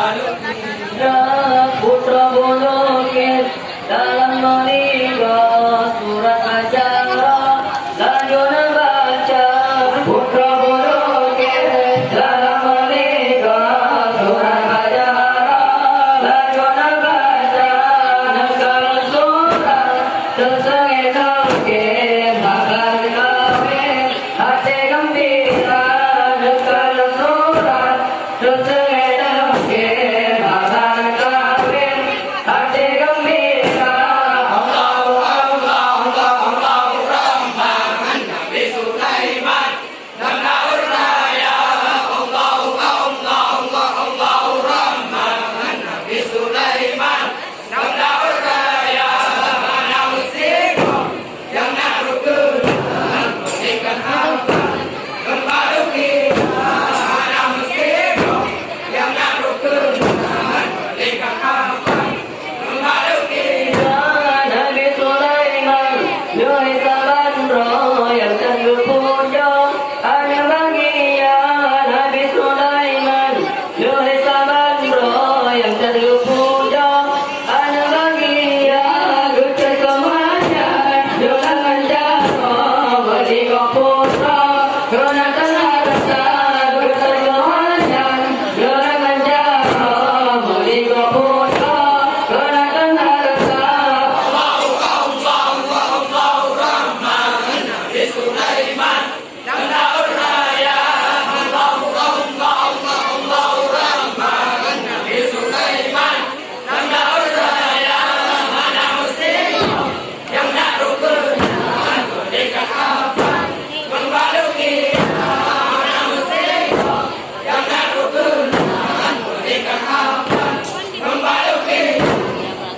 Putra al día